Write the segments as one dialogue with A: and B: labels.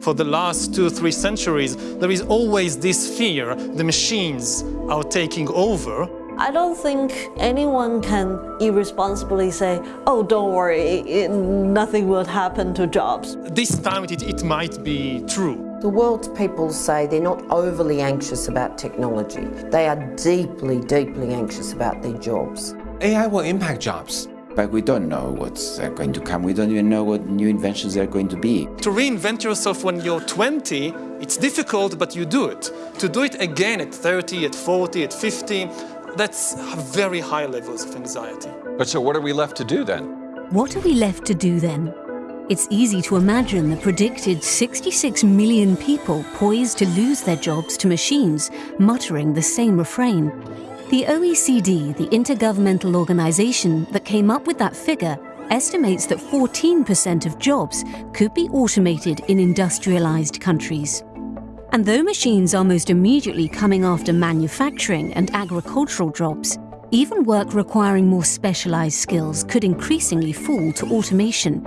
A: For the last two or three centuries, there is always this fear the machines are taking over.
B: I don't think anyone can irresponsibly say, oh, don't worry, it, nothing will happen to jobs.
A: This time it, it might be true.
C: The world's people say they're not overly anxious about technology. They are deeply, deeply anxious about their jobs.
D: AI will impact jobs.
E: But we don't know what's uh, going to come. We don't even know what new inventions are going to be.
A: To reinvent yourself when you're 20, it's difficult, but you do it. To do it again at 30, at 40, at 50, that's very high levels of anxiety.
F: But so what are we left to do then?
G: What are we left to do then? It's easy to imagine the predicted 66 million people poised to lose their jobs to machines, muttering the same refrain. The OECD, the intergovernmental organization that came up with that figure, estimates that 14% of jobs could be automated in industrialized countries. And though machines are most immediately coming after manufacturing and agricultural jobs, even work requiring more specialized skills could increasingly fall to automation.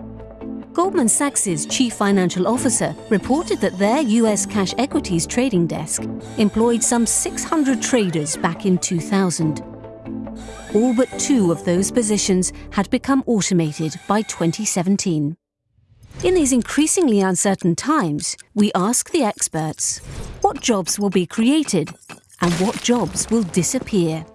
G: Goldman Sachs' chief financial officer reported that their US cash equities trading desk employed some 600 traders back in 2000. All but two of those positions had become automated by 2017. In these increasingly uncertain times, we ask the experts what jobs will be created and what jobs will disappear.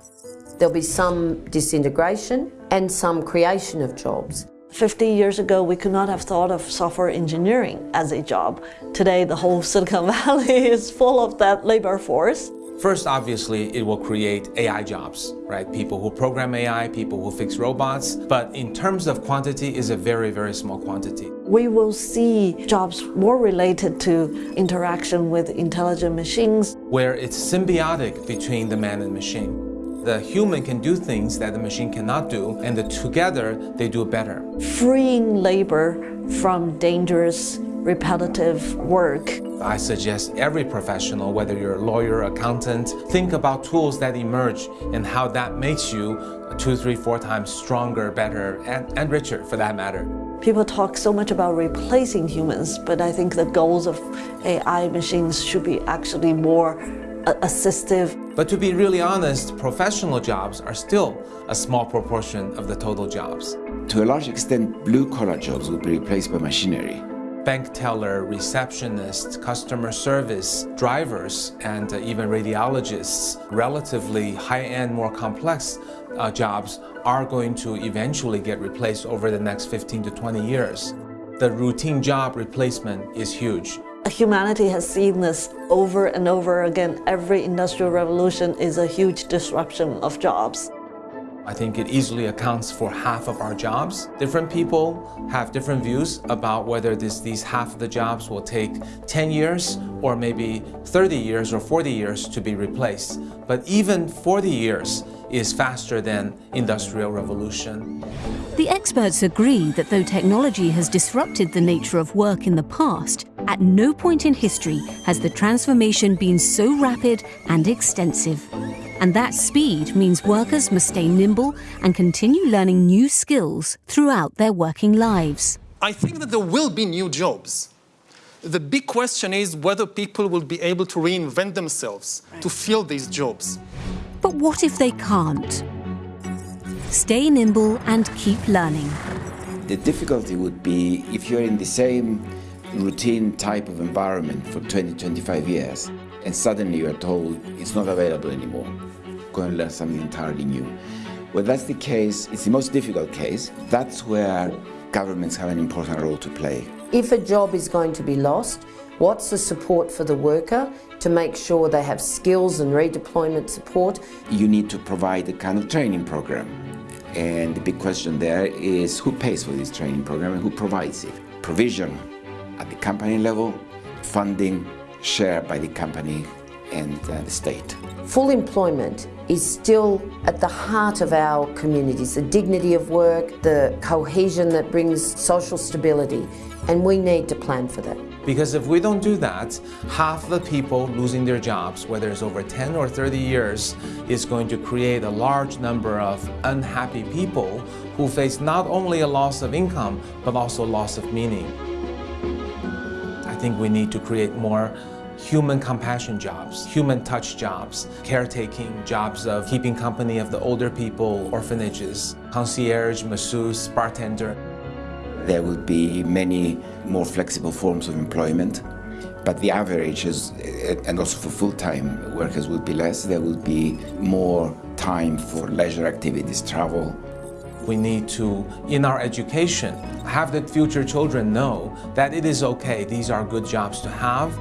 C: There'll be some disintegration and some creation of jobs.
B: 50 years ago, we could not have thought of software engineering as a job. Today, the whole Silicon Valley is full of that labor force.
D: First, obviously, it will create AI jobs, right? People who program AI, people who fix robots. But in terms of quantity, is a very, very small quantity.
B: We will see jobs more related to interaction with intelligent machines.
D: Where it's symbiotic between the man and machine the human can do things that the machine cannot do, and the, together they do better.
B: Freeing labor from dangerous, repetitive work.
D: I suggest every professional, whether you're a lawyer, accountant, think about tools that emerge and how that makes you two, three, four times stronger, better, and, and richer for that matter.
B: People talk so much about replacing humans, but I think the goals of AI machines should be actually more assistive.
D: But to be really honest, professional jobs are still a small proportion of the total jobs.
E: To a large extent, blue-collar jobs will be replaced by machinery.
D: Bank teller, receptionist, customer service, drivers, and uh, even radiologists, relatively high-end, more complex uh, jobs are going to eventually get replaced over the next 15 to 20 years. The routine job replacement is huge.
B: Humanity has seen this over and over again. Every industrial revolution is a huge disruption of jobs.
D: I think it easily accounts for half of our jobs. Different people have different views about whether this, these half of the jobs will take 10 years or maybe 30 years or 40 years to be replaced. But even 40 years is faster than industrial revolution.
G: The experts agree that though technology has disrupted the nature of work in the past, at no point in history has the transformation been so rapid and extensive. And that speed means workers must stay nimble and continue learning new skills throughout their working lives.
A: I think that there will be new jobs. The big question is whether people will be able to reinvent themselves to fill these jobs.
G: But what if they can't? Stay nimble and keep learning.
E: The difficulty would be if you're in the same routine type of environment for 20, 25 years, and suddenly you're told it's not available anymore. Go and learn something entirely new. Well, that's the case, it's the most difficult case. That's where governments have an important role to play.
C: If a job is going to be lost, what's the support for the worker to make sure they have skills and redeployment support?
E: You need to provide a kind of training program. And the big question there is who pays for this training program and who provides it? Provision at the company level, funding shared by the company and uh, the state.
C: Full employment is still at the heart of our communities, the dignity of work, the cohesion that brings social stability, and we need to plan for that.
D: Because if we don't do that, half the people losing their jobs, whether it's over 10 or 30 years, is going to create a large number of unhappy people who face not only a loss of income, but also loss of meaning think we need to create more human compassion jobs, human touch jobs, caretaking jobs of keeping company of the older people, orphanages, concierge, masseuse, bartender.
E: There will be many more flexible forms of employment, but the average is, and also for full-time workers will be less. There will be more time for leisure activities, travel.
D: We need to, in our education, have the future children know that it is okay, these are good jobs to have.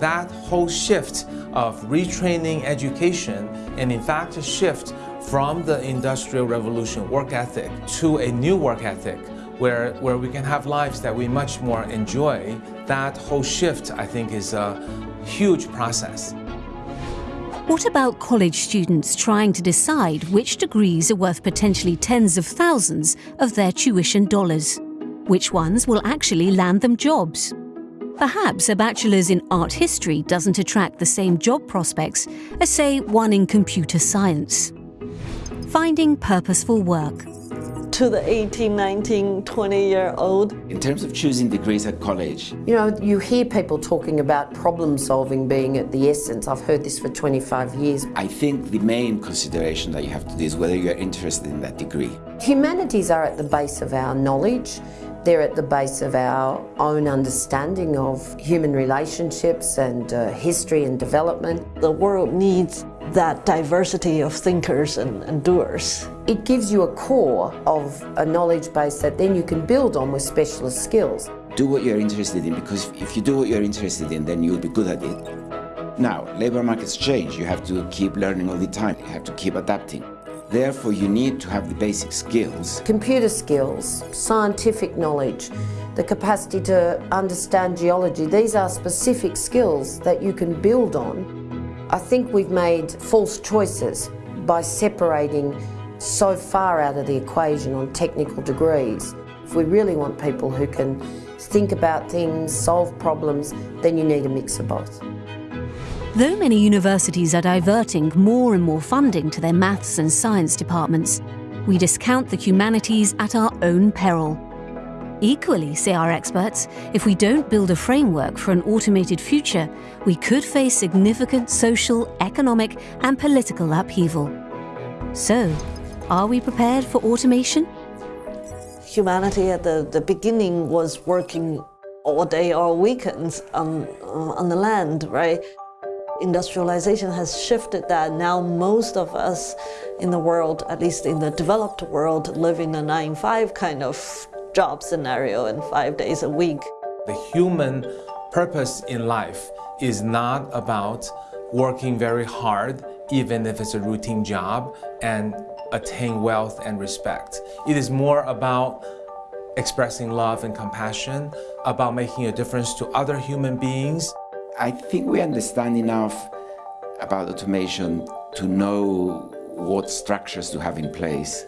D: That whole shift of retraining education and in fact a shift from the Industrial Revolution work ethic to a new work ethic where, where we can have lives that we much more enjoy, that whole shift I think is a huge process.
G: What about college students trying to decide which degrees are worth potentially tens of thousands of their tuition dollars? Which ones will actually land them jobs? Perhaps a bachelor's in art history doesn't attract the same job prospects as, say, one in computer science. Finding purposeful work.
B: To the 18, 19, 20 year old,
E: In terms of choosing degrees at college,
C: You know, you hear people talking about problem solving being at the essence. I've heard this for 25 years.
E: I think the main consideration that you have to do is whether you're interested in that degree.
C: Humanities are at the base of our knowledge. They're at the base of our own understanding of human relationships and uh, history and development.
B: the world needs that diversity of thinkers and, and doers.
C: It gives you a core of a knowledge base that then you can build on with specialist skills.
E: Do what you're interested in because if you do what you're interested in, then you'll be good at it. Now, labor markets change. You have to keep learning all the time. You have to keep adapting. Therefore, you need to have the basic skills.
C: Computer skills, scientific knowledge, the capacity to understand geology, these are specific skills that you can build on. I think we've made false choices by separating so far out of the equation on technical degrees. If we really want people who can think about things, solve problems, then you need a mix of both.
G: Though many universities are diverting more and more funding to their maths and science departments, we discount the humanities at our own peril. Equally, say our experts, if we don't build a framework for an automated future, we could face significant social, economic, and political upheaval. So, are we prepared for automation?
B: Humanity at the, the beginning was working all day, all weekends on, uh, on the land, right? Industrialization has shifted that. Now most of us in the world, at least in the developed world, live in a 9-5 kind of job scenario and five days a week.
D: The human purpose in life is not about working very hard, even if it's a routine job, and attain wealth and respect. It is more about expressing love and compassion, about making a difference to other human beings.
E: I think we understand enough about automation to know what structures to have in place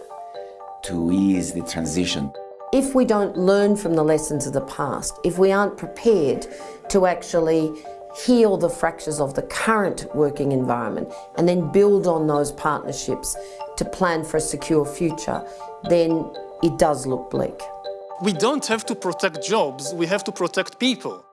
E: to ease the transition.
C: If we don't learn from the lessons of the past, if we aren't prepared to actually heal the fractures of the current working environment and then build on those partnerships to plan for a secure future, then it does look bleak.
A: We don't have to protect jobs, we have to protect people.